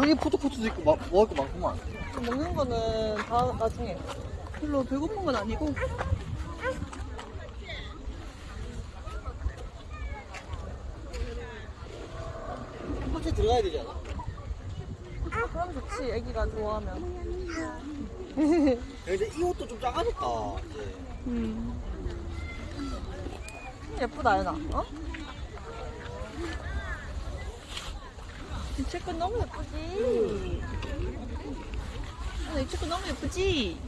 저기 푸드코트도 있고 마, 먹을 거 많구만. 먹는 거는 다 나중에. 별로 배고픈 건 아니고. 푸드코트 들어가야 되지 않아? 아, 그럼 좋지. 애기가 좋아하면. 근데 이 옷도 좀 작아졌다. 이제. 음. 예쁘다, 연아. 어? 이 책은 너무 예쁘지? 연아, 이 책은 너무 예쁘지?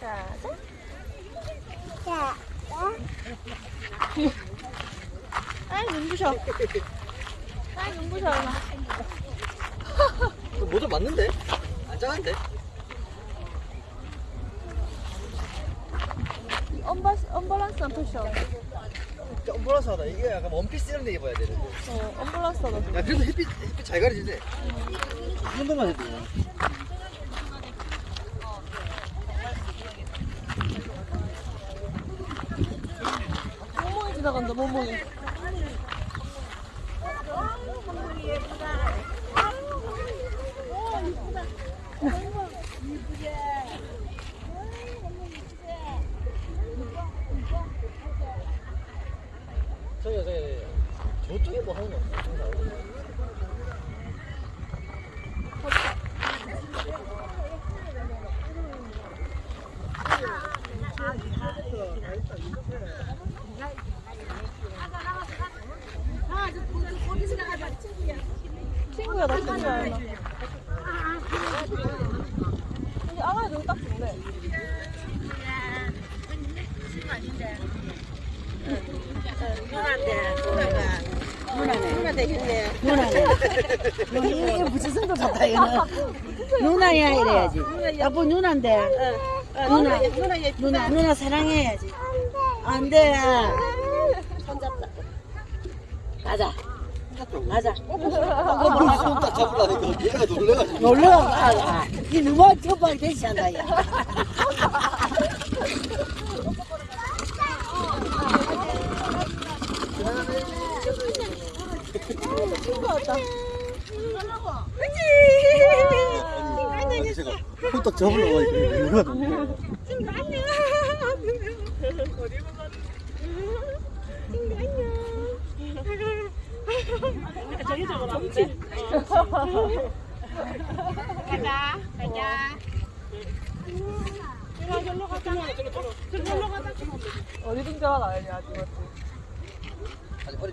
자자. 자, 아이, 눈부셔. 아이, 눈부셔, 연아. 그 모자 맞는데? 안 작은데? 언바, 언밸런스 한 패션. 진짜 엄브라스하다. 이게 약간 원피스 이런 데 입어야 되는데. 어, 언밸런스 하다. 야, 그래도 햇빛, 햇빛 잘 가리지네. 이 정도만 해도. 모모이 지나간다, 모모이. 저기, 저기, 저쪽에 뭐 하는 거 없나? 친구야, 나 친구야, 연아. 근데 알아야 너무 딱 좋네. 이게 부채성도 좋다, 이거는. 누나야, 이래야지. 여보, 누나인데. 누나, 누나, 누나 사랑해야지. 안 돼. 손잡자. 가자. 가자. 손딱 잡으려니까 얘가 놀래가지고. 놀러 가. 이 누가 첫발 대시한다, 야. 친구 왔다. 아니, 제가 손딱 잡으려고 하니까 얘가 놀래. 어디든 줄 알아, 연이 아직 맞지? 아니, 허리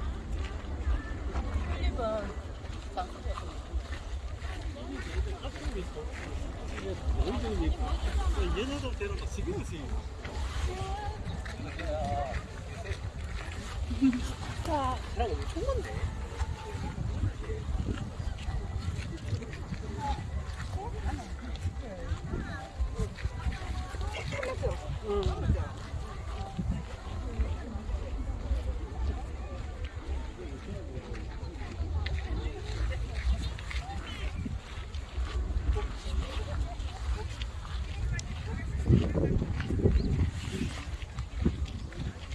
엄청 많네.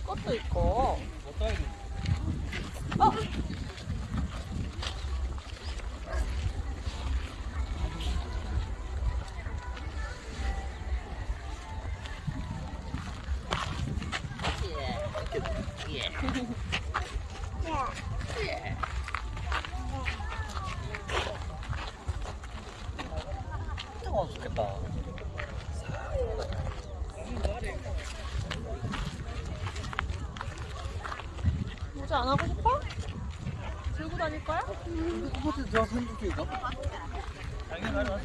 꽃도 있고. 어? 좋겠다. 저 한국 쪽인가? 당연히 왔어.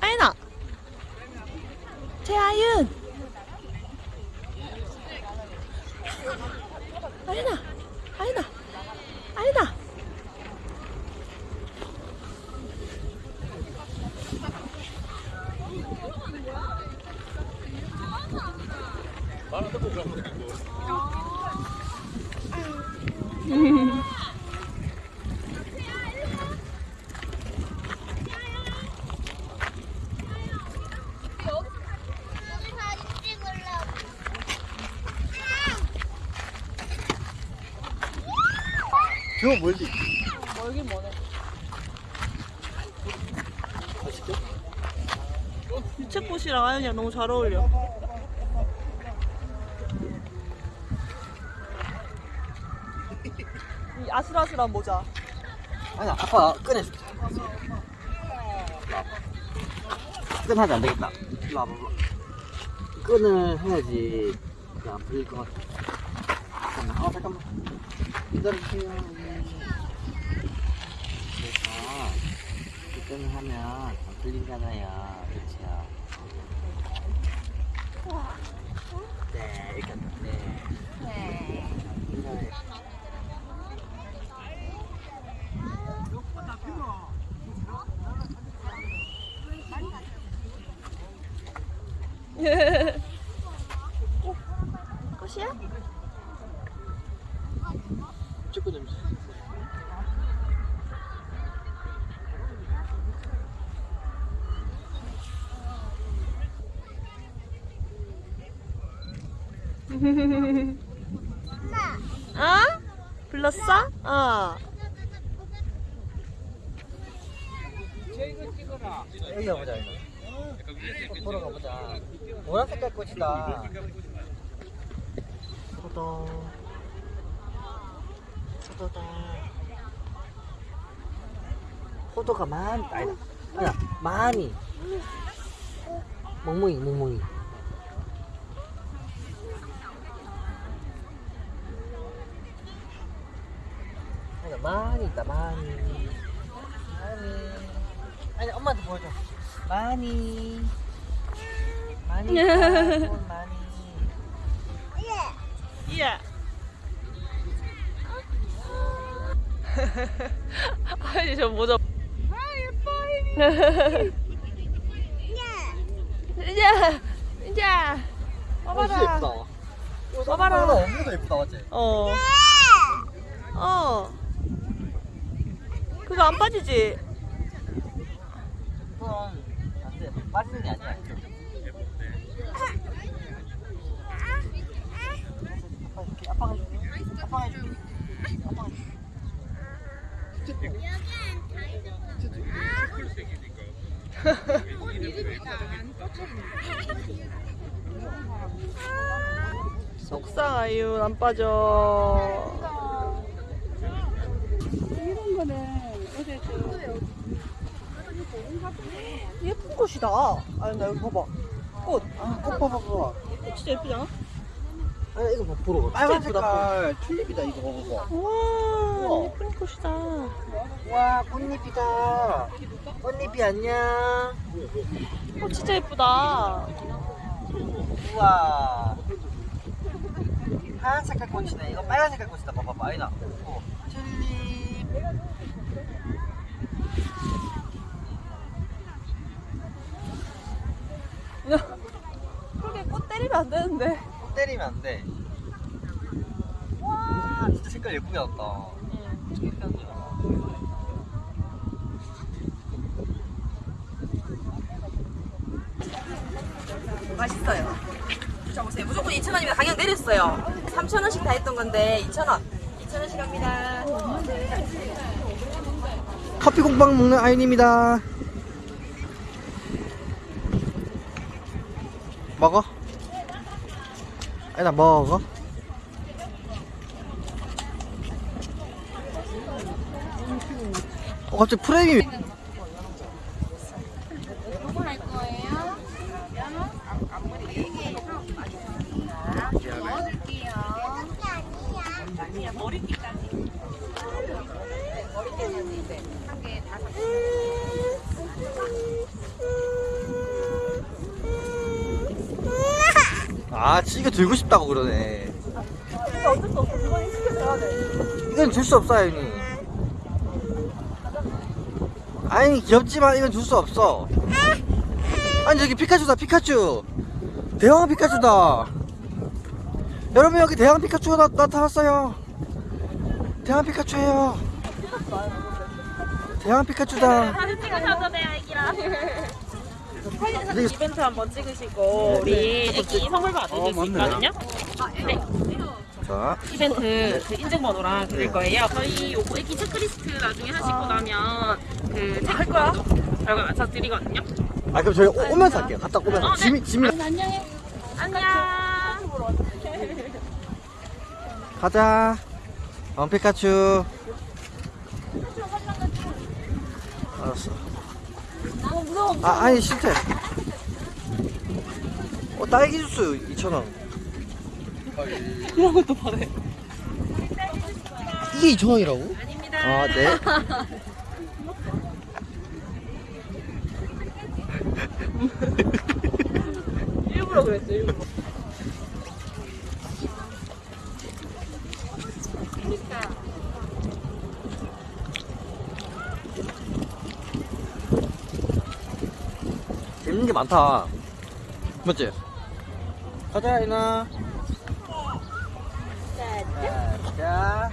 아이나. 재아윤 아이나. 저 멀리. 멀긴 뭐네? 유채꽃이랑 아연이랑 너무 잘 어울려 이 아슬아슬한 모자 아니 아빠 꺼내줄게. 끈하지 안 되겠다. 일로 와봐. 끈을 해야지 안 풀릴 것 같아. 잠깐만. 아 잠깐만. 기다려주세요. 끈을 하면 안 풀리잖아요. 그렇죠? 네, 이렇게 한다. 네. 네. 꽃 어? 불렀어? 어. 여기 가보자 이거. 보러 가보자. 노란 색깔 꽃이다. 포도 포도다. 포도가 많 아니다 아니야 많이. 멍멍이 멍멍이 아니야 많이 있다 많이 많이 아니 엄마한테 보여줘 많이 많이 있다, 꽃 많이 예. 아니 저 모자. 아 예뻐. 이제 이제 어, 봐봐라. 예쁘다 봐봐라. 엄마가 예쁘다 맞지? 어. 어. 그거 안 빠지지? 그건 안돼 빠지는 게 아니야 아빠 해줄게 아빠가 해줄게 아빠가 해줄게 속상 아이유 안 빠져. 이런 저 예쁜 꽃이다. 아니 나 여기 봐봐. 꽃. 아 봐봐 봐봐 꽃 진짜 예쁘지 않아? 아 이거 봐 보러 가 빨간 색깔 튤립이다 이거 봐봐 우와 우와. 예쁜 꽃이다. 와 꽃잎이다 꽃잎이 안녕 꽃 진짜 예쁘다. 우와 하얀 색깔 꽃이네 이거 빨간 색깔 꽃이다 봐봐봐 아니다 어, 튤립 그렇게 꽃 때리면 안 되는데. 꽃 때리면 안돼 와 진짜 색깔 예쁘게 나왔다 맛있어요. 드셔보세요. 무조건 2,000원이면 가격 내렸어요. 3,000원씩 다 했던 건데 2,000원. 2,000원씩 합니다. 커피 공방 먹는 아윤입니다. 먹어? 아니다 먹어? 어 갑자기 프레임이 아 지가 들고 싶다고 그러네. 근데 어쩔 수 없어. 그건 시켜줘야 돼. 이건 줄 수 없어 아윤이. 아니 귀엽지만 이건 줄 수 없어. 아니 저기 피카츄다 피카츄. 대왕 피카츄다. 여러분 여기 대왕 피카츄가 나, 나타났어요. 대왕 피카츄예요. 대왕 피카츄다. 사진 찍으셔도 돼요, 애기랑. 이거- 이벤트 한번 찍으시고 우리 애기 선물 받으실 어, 수 맞네. 있거든요. 네. 자 이벤트 그 인증번호랑 드릴 거예요. 저희 요거 애기 체크리스트 나중에 하시고 나면 그 체크번호 결과 맞춰 드리거든요. 아 그럼 저희 오- 오면서 할게요 갔다 오면서 어, 네. 짐이 짐이 안녕해. 안녕. 가자 어 피카츄 알았어 너무 무서워. 아 아니 싫대 어 딸기 주스 2,000원 이런 것도 받아요. 이게 2,000원이라고? 아닙니다. 아 네 일부러 그랬죠, 일부러. 재밌는 게 많다 맞지? 가자 이나 자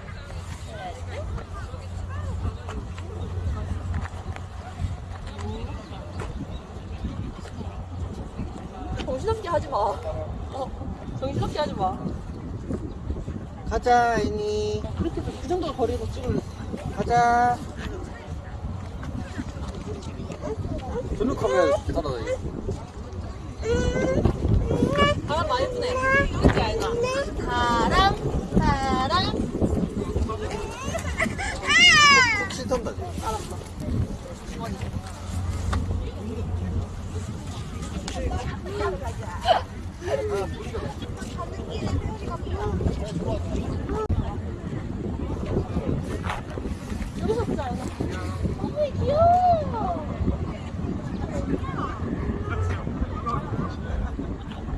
정신없게 하지 마. 어, 정신없게 하지 마. 가자 이니 그렇게 그 정도 거리에서 찍을래. 가자 블루 카메라 따라다니 바람 많이 부네. 그치, 아이가? 바람, 바람. 혹시 턴다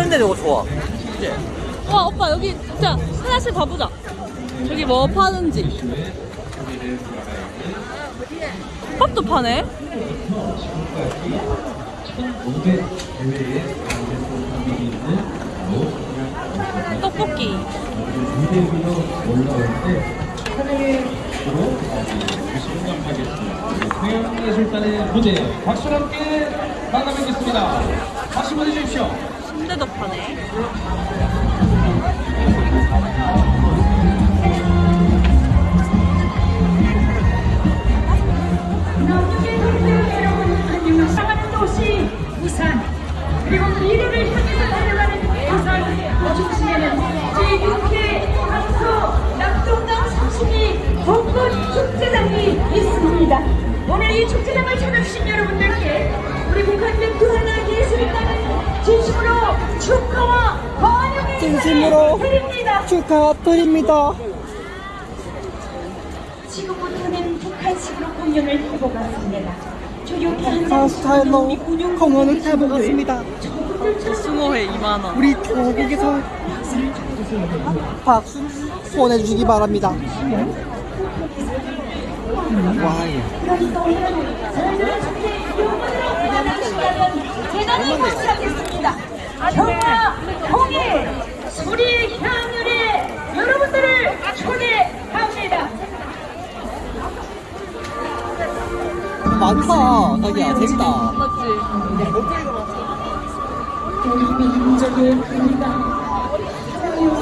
이런 데 너무 좋아 이제 와, 오빠, 여기 진짜 하나씩 가보자. 저기 뭐 파는지. 밥도 파네? 떡볶이. 예술단의 무대 박수와 함께 마감하겠습니다. 박수 보내주십시오. 순대도 파네. 사랑하는 도시 부산 그리고 미래를 향해서 달려가는 부산 중심에는 제6회 강서 낙동강 32 벚꽃 축제장이 있습니다. 오늘 이 축제장을 찾아주신 여러분들께 우리 북한대 부하나 예술단은 진심으로 축하와 환영의 진심으로 드립니다. 축하드립니다 지금부터는 북한식으로 공연을 해보겠습니다. 조용히 앉아 스타일로 우리 군용 공연을 해보겠습니다 수모회 2만원. 우리 조국에서 박수 보내주시기 바랍니다 와 대단히 감사하겠습니다. 평화, 통일, 우리 향연에 여러분들을 초대합니다. 많다 자기야 재밌다 맞지? 대한민국의 우리가 이거